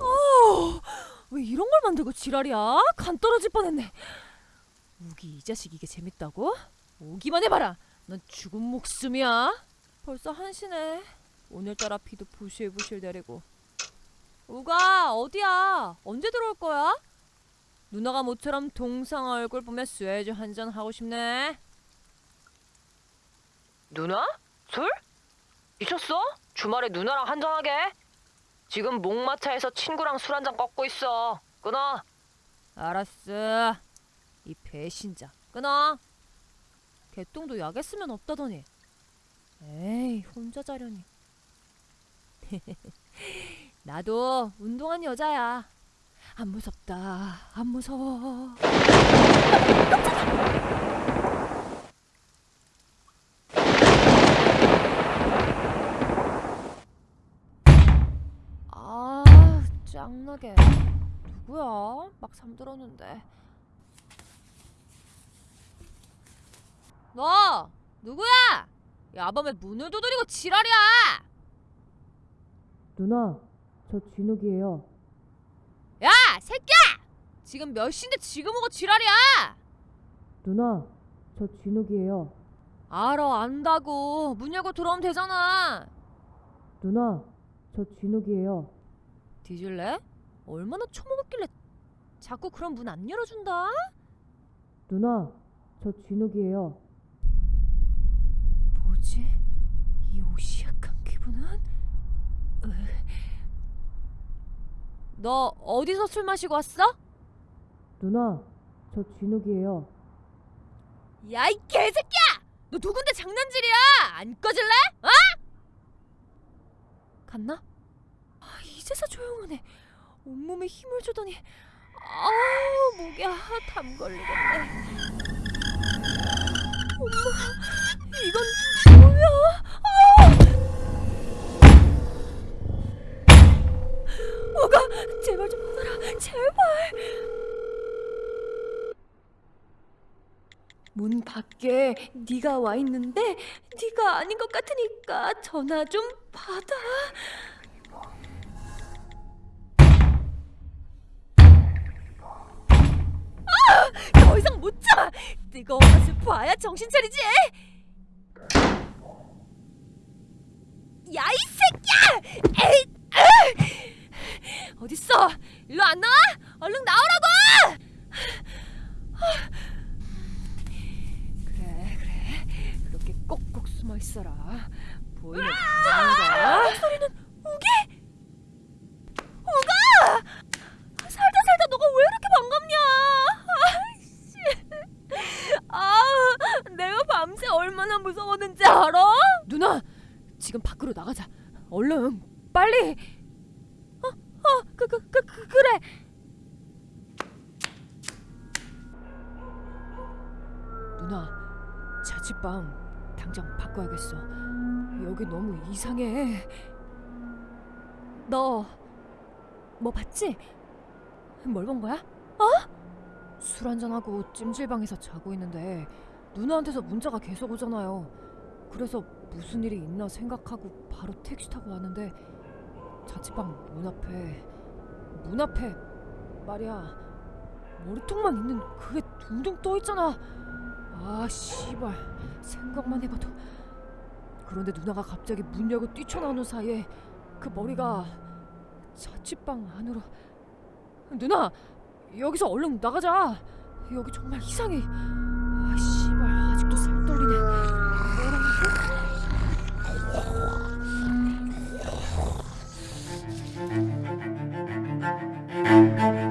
어, 왜 이런 걸 만들고 지랄이야? 간 떨어질 뻔했네. 우기 이 자식 이게 재밌다고? 오기만 해봐라. 넌 죽은 목숨이야. 벌써 한시네. 오늘따라 비도 부실부실 내리고. 우가 어디야? 언제 들어올 거야? 누나가 모처럼 동상 얼굴 보며 쇠주 한잔 하고 싶네. 누나? 술? 미쳤어? 주말에 누나랑 한잔하게? 지금 목마차에서 친구랑 술 한잔 꺾고 있어. 끊어. 알았어. 이 배신자. 끊어. 개똥도 약에 쓰면 없다더니. 에이, 혼자 자려니. 나도 운동한 여자야. 안 무섭다. 안 무서워. 아, 짱나게. 누구야? 막 잠들었는데. 너 누구야? 야밤에 문을 두드리고 지랄이야! 누나, 저 진욱이에요. 야, 새끼야! 지금 몇 시인데 지금 오고 지랄이야! 누나, 저 진욱이에요. 알아, 안다고. 문 열고 들어오면 되잖아. 누나, 저 진욱이에요. 뒤질래? 얼마나 처먹었길래 자꾸 그런 문 안 열어준다? 누나, 저 진욱이에요. 뭐지? 이 오시약한 기분은? 으. 너 어디서 술 마시고 왔어? 누나, 저 진욱이에요. 야 이 개새끼야! 너 누군데 장난질이야? 안 꺼질래? 어? 갔나? 아, 이제서 조용하네. 온몸에 힘을 주더니 아우 목에 아, 담 걸리겠네. 엄마, 이건 뭐야? 아! 오가 제발 좀 받아라, 제발. 문 밖에 네가 와 있는데 네가 아닌 것 같으니까 전화 좀 받아. 아! 뜨거운 맛을 봐야 정신 차리지. 야 이 새끼야! 에이, 으! 어딨어? 일로 안 나와? 얼른 나오라고! 그래 그래 그렇게 꼭꼭 숨어 있어라 보이면 죽는다 소리는 우기? 우가! 살다 살다 너가 왜 이렇게 반갑냐 아이씨 아 내가 밤새 얼마나 무서웠는지 알아? 누나 지금 밖으로 나가자 얼른 빨리 어 어 그 그 그 그, 그래 누나 자취방 당장 바꿔야겠어. 여기 너무 이상해. 너 뭐 봤지? 뭘 본 거야? 어? 술 한잔하고 찜질방에서 자고 있는데 누나한테서 문자가 계속 오잖아요. 그래서 무슨 일이 있나 생각하고 바로 택시 타고 왔는데 자취방 문 앞에 문 앞에 말이야 머리통만 있는 그게 둥둥 떠 있잖아. 아 씨발 생각만 해봐도 그런데 누나가 갑자기 문 열고 뛰쳐나오는 사이에 그 머리가 자취방 안으로 누나 여기서 얼른 나가자 여기 정말 이상해 아직도 살떨리네 뭐라고?